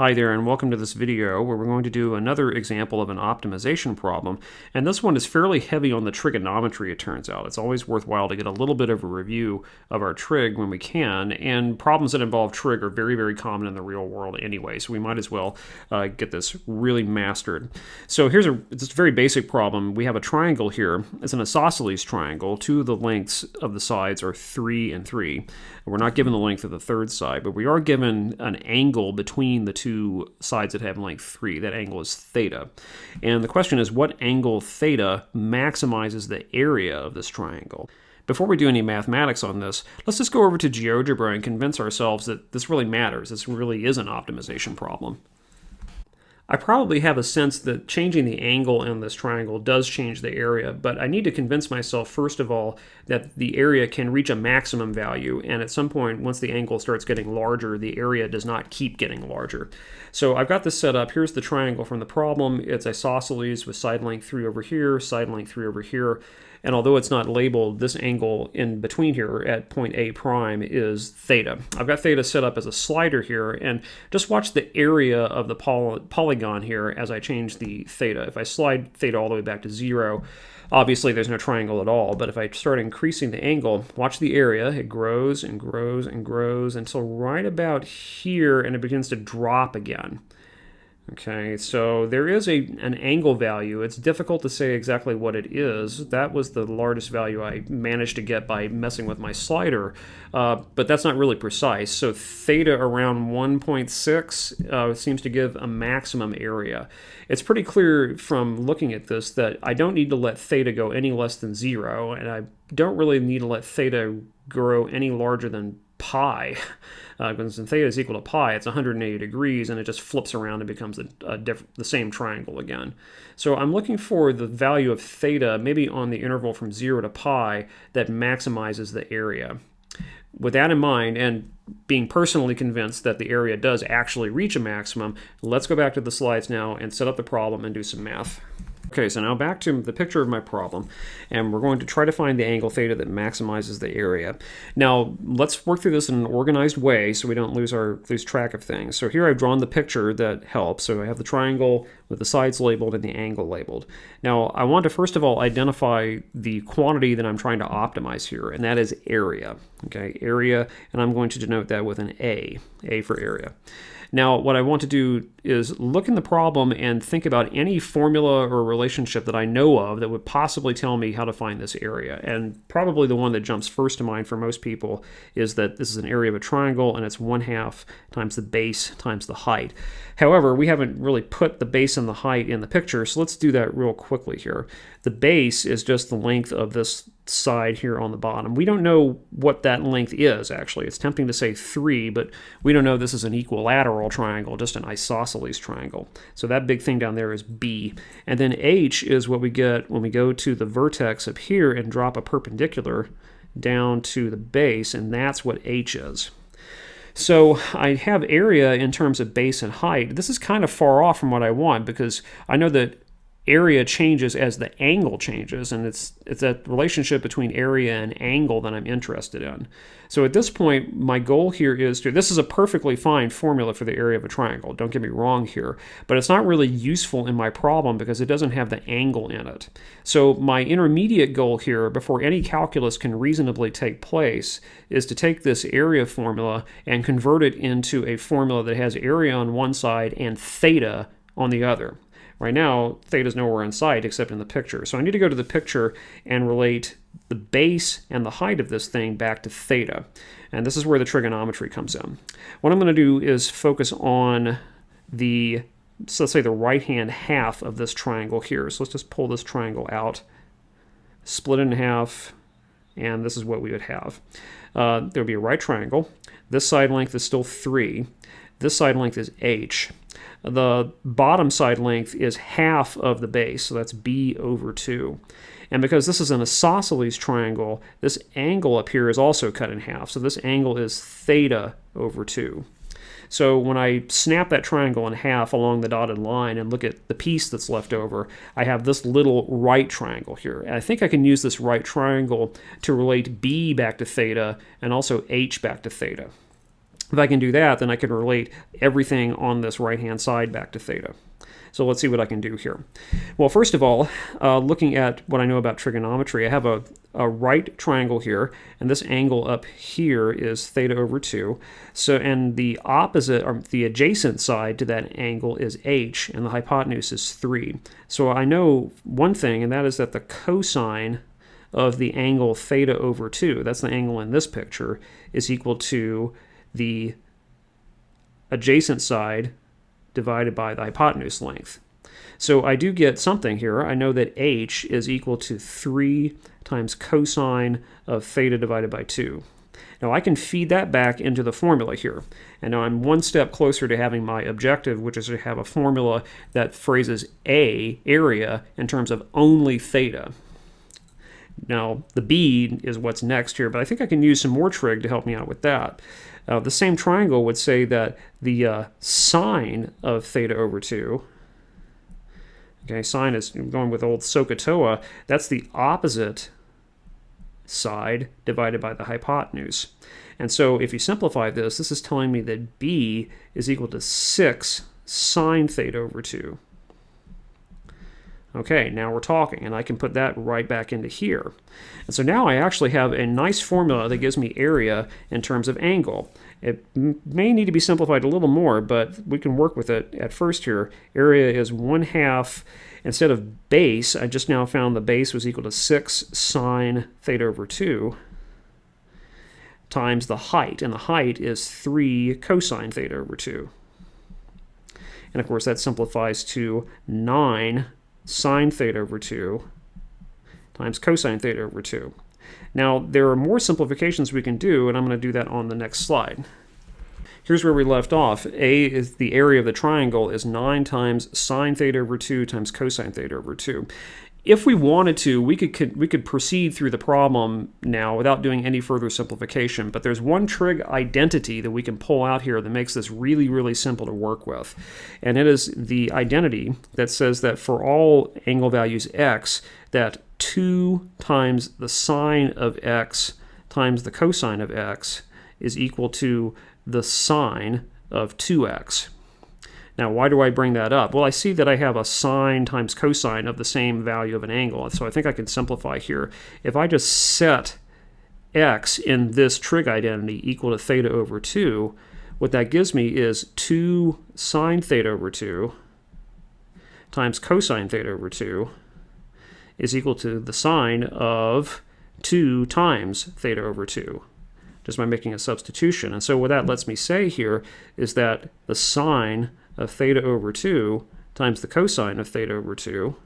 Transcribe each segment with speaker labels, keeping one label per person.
Speaker 1: Hi there and welcome to this video where we're going to do another example of an optimization problem and this one is fairly heavy on the trigonometry it turns out. It's always worthwhile to get a little bit of a review of our trig when we can and problems that involve trig are very very common in the real world anyway so we might as well uh, get this really mastered. So here's a, it's a very basic problem. We have a triangle here. It's an isosceles triangle. Two of the lengths of the sides are 3 and 3. We're not given the length of the third side but we are given an angle between the two two sides that have length 3. That angle is theta. And the question is what angle theta maximizes the area of this triangle? Before we do any mathematics on this, let's just go over to GeoGebra and convince ourselves that this really matters. This really is an optimization problem. I probably have a sense that changing the angle in this triangle does change the area, but I need to convince myself, first of all, that the area can reach a maximum value, and at some point, once the angle starts getting larger, the area does not keep getting larger. So I've got this set up. Here's the triangle from the problem. It's isosceles with side length 3 over here, side length 3 over here. And although it's not labeled, this angle in between here at point A prime is theta. I've got theta set up as a slider here, and just watch the area of the poly polygon here as I change the theta. If I slide theta all the way back to zero, obviously there's no triangle at all, but if I start increasing the angle, watch the area, it grows and grows and grows until right about here, and it begins to drop again. Okay, so there is a an angle value. It's difficult to say exactly what it is. That was the largest value I managed to get by messing with my slider, uh, but that's not really precise. So theta around 1.6 uh, seems to give a maximum area. It's pretty clear from looking at this that I don't need to let theta go any less than zero, and I don't really need to let theta grow any larger than pi. Uh, when theta is equal to pi, it's 180 degrees, and it just flips around and becomes a, a the same triangle again. So I'm looking for the value of theta, maybe on the interval from 0 to pi, that maximizes the area. With that in mind, and being personally convinced that the area does actually reach a maximum, let's go back to the slides now and set up the problem and do some math. Okay, so now back to the picture of my problem, and we're going to try to find the angle theta that maximizes the area. Now, let's work through this in an organized way so we don't lose our lose track of things. So here I've drawn the picture that helps. So I have the triangle with the sides labeled and the angle labeled. Now, I want to first of all identify the quantity that I'm trying to optimize here, and that is area. Okay, area, and I'm going to denote that with an A, A for area. Now, what I want to do is look in the problem and think about any formula or relationship that I know of that would possibly tell me how to find this area. And probably the one that jumps first to mind for most people is that this is an area of a triangle and it's one half times the base times the height. However, we haven't really put the base and the height in the picture, so let's do that real quickly here. The base is just the length of this side here on the bottom. We don't know what that length is, actually. It's tempting to say 3, but we don't know this is an equilateral triangle, just an isosceles triangle. So that big thing down there is B. And then H is what we get when we go to the vertex up here and drop a perpendicular down to the base, and that's what H is. So I have area in terms of base and height. This is kind of far off from what I want because I know that area changes as the angle changes, and it's it's that relationship between area and angle that I'm interested in. So at this point, my goal here is to, this is a perfectly fine formula for the area of a triangle, don't get me wrong here, but it's not really useful in my problem because it doesn't have the angle in it. So my intermediate goal here, before any calculus can reasonably take place, is to take this area formula and convert it into a formula that has area on one side and theta on the other. Right now, theta is nowhere in sight except in the picture. So I need to go to the picture and relate the base and the height of this thing back to theta. And this is where the trigonometry comes in. What I'm going to do is focus on the, so let's say the right-hand half of this triangle here. So let's just pull this triangle out, split it in half, and this is what we would have. Uh, there would be a right triangle. This side length is still 3. This side length is h. The bottom side length is half of the base, so that's b over 2. And because this is an isosceles triangle, this angle up here is also cut in half. So this angle is theta over 2. So when I snap that triangle in half along the dotted line and look at the piece that's left over, I have this little right triangle here. And I think I can use this right triangle to relate b back to theta and also h back to theta. If I can do that, then I can relate everything on this right-hand side back to theta. So let's see what I can do here. Well, first of all, uh, looking at what I know about trigonometry, I have a, a right triangle here, and this angle up here is theta over 2. So, and the opposite, or the adjacent side to that angle is h, and the hypotenuse is 3. So I know one thing, and that is that the cosine of the angle theta over 2, that's the angle in this picture, is equal to the adjacent side divided by the hypotenuse length. So I do get something here. I know that h is equal to 3 times cosine of theta divided by 2. Now I can feed that back into the formula here. And now I'm one step closer to having my objective, which is to have a formula that phrases A, area, in terms of only theta. Now, the B is what's next here, but I think I can use some more trig to help me out with that. Uh, the same triangle would say that the uh, sine of theta over 2, okay, sine is going with old SOHCAHTOA, that's the opposite side divided by the hypotenuse. And so if you simplify this, this is telling me that b is equal to 6 sine theta over 2. Okay, now we're talking, and I can put that right back into here. And so now I actually have a nice formula that gives me area in terms of angle. It may need to be simplified a little more, but we can work with it at first here. Area is 1 half, instead of base, I just now found the base was equal to 6 sine theta over 2 times the height, and the height is 3 cosine theta over 2. And of course that simplifies to 9 sine theta over 2 times cosine theta over 2. Now, there are more simplifications we can do, and I'm going to do that on the next slide. Here's where we left off. A is the area of the triangle is 9 times sine theta over 2 times cosine theta over 2 if we wanted to, we could, we could proceed through the problem now without doing any further simplification. But there's one trig identity that we can pull out here that makes this really, really simple to work with. And it is the identity that says that for all angle values x, that 2 times the sine of x times the cosine of x is equal to the sine of 2x. Now, why do I bring that up? Well, I see that I have a sine times cosine of the same value of an angle, so I think I can simplify here. If I just set x in this trig identity equal to theta over 2, what that gives me is 2 sine theta over 2 times cosine theta over 2 is equal to the sine of 2 times theta over 2 just by making a substitution. And so what that lets me say here is that the sine of theta over 2 times the cosine of theta over 2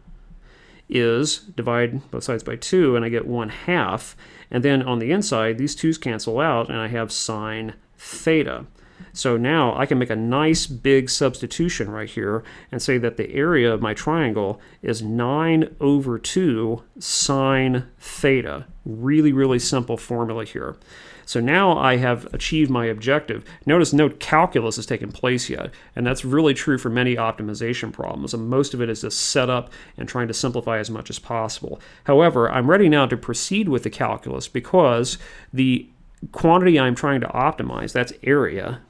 Speaker 1: is divide both sides by 2 and I get 1 half and then on the inside these 2's cancel out and I have sine theta. So now I can make a nice big substitution right here and say that the area of my triangle is 9 over 2 sine theta. Really, really simple formula here. So now I have achieved my objective. Notice no calculus has taken place yet, and that's really true for many optimization problems, and most of it is just setup and trying to simplify as much as possible. However, I'm ready now to proceed with the calculus because the quantity I'm trying to optimize, that's area,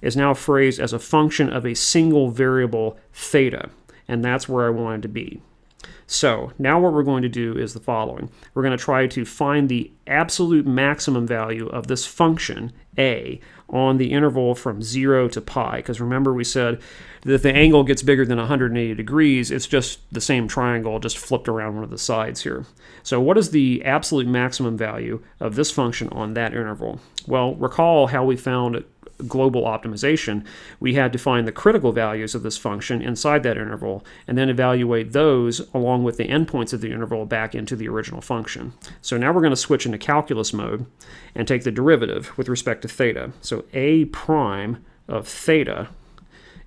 Speaker 1: is now phrased as a function of a single variable theta, and that's where I wanted to be. So now what we're going to do is the following. We're going to try to find the absolute maximum value of this function, a, on the interval from 0 to pi. Because remember we said that the angle gets bigger than 180 degrees, it's just the same triangle, just flipped around one of the sides here. So what is the absolute maximum value of this function on that interval? Well, recall how we found global optimization, we had to find the critical values of this function inside that interval and then evaluate those along with the endpoints of the interval back into the original function. So now we're going to switch into calculus mode and take the derivative with respect to theta. So a prime of theta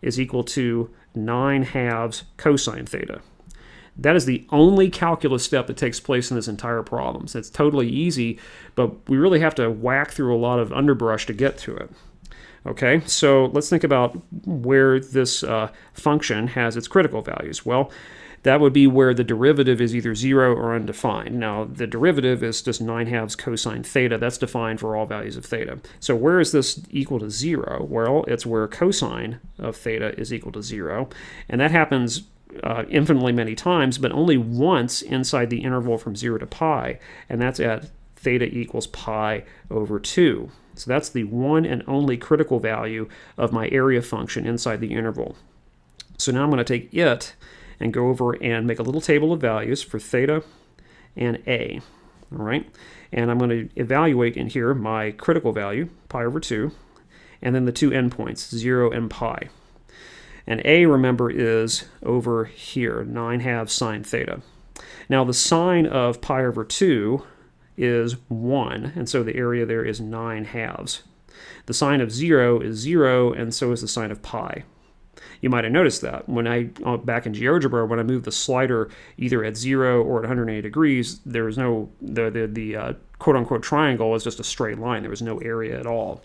Speaker 1: is equal to 9 halves cosine theta. That is the only calculus step that takes place in this entire problem. So it's totally easy, but we really have to whack through a lot of underbrush to get to it. Okay, so let's think about where this uh, function has its critical values. Well, that would be where the derivative is either 0 or undefined. Now, the derivative is just 9 halves cosine theta. That's defined for all values of theta. So where is this equal to 0? Well, it's where cosine of theta is equal to 0. And that happens uh, infinitely many times, but only once inside the interval from 0 to pi, and that's at theta equals pi over 2. So that's the one and only critical value of my area function inside the interval. So now I'm going to take it and go over and make a little table of values for theta and a. All right, and I'm going to evaluate in here my critical value, pi over 2, and then the two endpoints, 0 and pi. And a, remember, is over here, 9 halves sine theta. Now the sine of pi over 2 is 1, and so the area there is 9 halves. The sine of 0 is 0, and so is the sine of pi. You might have noticed that when I, uh, back in GeoGebra, when I moved the slider either at 0 or at 180 degrees, there was no, the, the, the uh, quote unquote triangle was just a straight line. There was no area at all.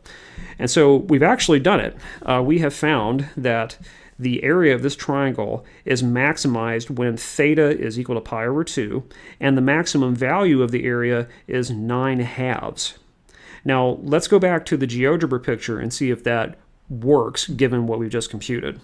Speaker 1: And so we've actually done it. Uh, we have found that the area of this triangle is maximized when theta is equal to pi over 2, and the maximum value of the area is 9 halves. Now, let's go back to the GeoGebra picture and see if that works given what we've just computed.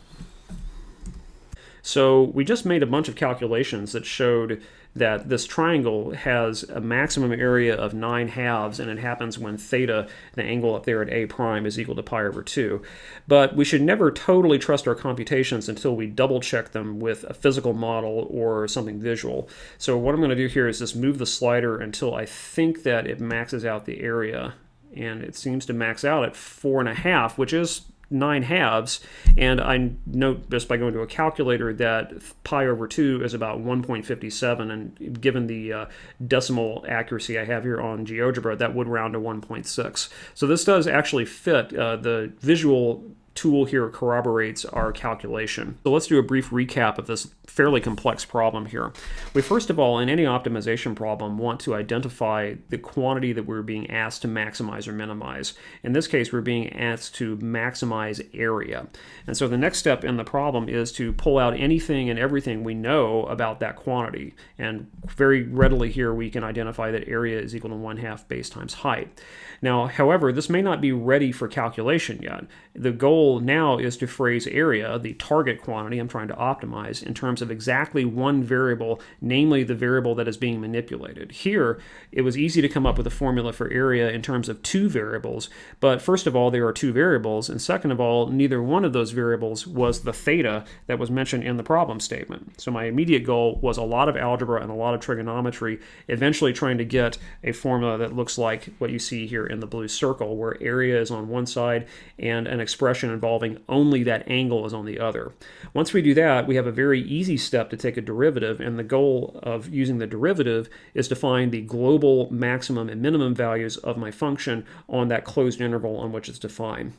Speaker 1: So we just made a bunch of calculations that showed that this triangle has a maximum area of 9 halves, and it happens when theta, the angle up there at a prime, is equal to pi over 2. But we should never totally trust our computations until we double check them with a physical model or something visual. So what I'm going to do here is just move the slider until I think that it maxes out the area. And it seems to max out at 4.5, which is 9 halves, and I note just by going to a calculator that pi over 2 is about 1.57, and given the uh, decimal accuracy I have here on GeoGebra, that would round to 1.6. So this does actually fit uh, the visual tool here corroborates our calculation. So let's do a brief recap of this fairly complex problem here. We first of all, in any optimization problem, want to identify the quantity that we're being asked to maximize or minimize. In this case, we're being asked to maximize area. And so the next step in the problem is to pull out anything and everything we know about that quantity. And very readily here we can identify that area is equal to 1 half base times height. Now, however, this may not be ready for calculation yet. The goal now is to phrase area, the target quantity I'm trying to optimize, in terms of exactly one variable, namely the variable that is being manipulated. Here, it was easy to come up with a formula for area in terms of two variables, but first of all, there are two variables, and second of all, neither one of those variables was the theta that was mentioned in the problem statement. So my immediate goal was a lot of algebra and a lot of trigonometry, eventually trying to get a formula that looks like what you see here in the blue circle, where area is on one side and an expression involving only that angle is on the other. Once we do that, we have a very easy step to take a derivative, and the goal of using the derivative is to find the global maximum and minimum values of my function on that closed interval on which it's defined.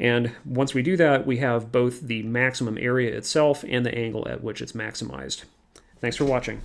Speaker 1: And once we do that, we have both the maximum area itself and the angle at which it's maximized. Thanks for watching.